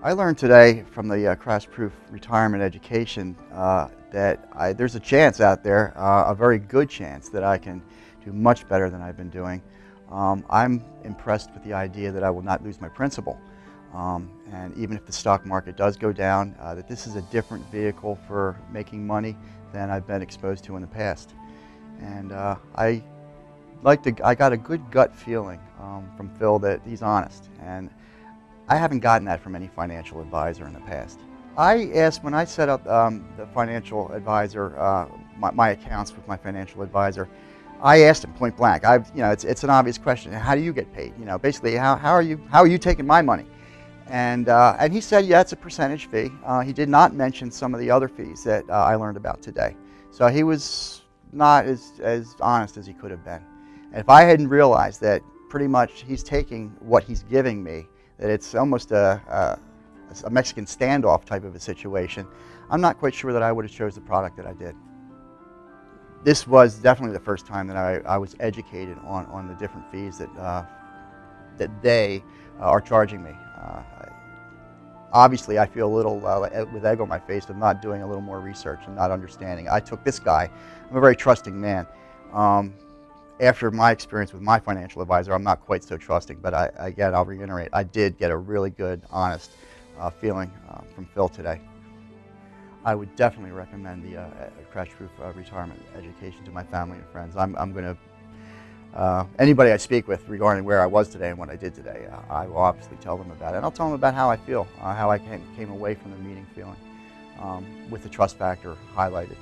I learned today from the uh, Crash Proof Retirement Education uh, that I, there's a chance out there, uh, a very good chance, that I can do much better than I've been doing. Um, I'm impressed with the idea that I will not lose my principal. Um, and even if the stock market does go down, uh, that this is a different vehicle for making money than I've been exposed to in the past. And uh, I like to, I got a good gut feeling um, from Phil that he's honest. And I haven't gotten that from any financial advisor in the past. I asked, when I set up um, the financial advisor, uh, my, my, accounts with my financial advisor, I asked him point blank, I've, you know, it's, it's an obvious question, how do you get paid? You know, basically, how, how, are, you, how are you taking my money? And, uh, and he said, yeah, it's a percentage fee. Uh, he did not mention some of the other fees that uh, I learned about today. So he was not as, as honest as he could have been. And if I hadn't realized that pretty much he's taking what he's giving me, that it's almost a, a, a Mexican standoff type of a situation, I'm not quite sure that I would have chose the product that I did. This was definitely the first time that I, I was educated on, on the different fees that, uh, that they uh, are charging me. Uh, obviously, I feel a little uh, with egg on my face of not doing a little more research and not understanding. I took this guy, I'm a very trusting man. Um, after my experience with my financial advisor, I'm not quite so trusting, but I, again, I'll reiterate, I did get a really good, honest uh, feeling uh, from Phil today. I would definitely recommend the uh, Crash Proof uh, Retirement Education to my family and friends. I'm, I'm going to, uh, anybody I speak with regarding where I was today and what I did today, uh, I will obviously tell them about it. And I'll tell them about how I feel, how I came, came away from the meeting feeling um, with the trust factor highlighted.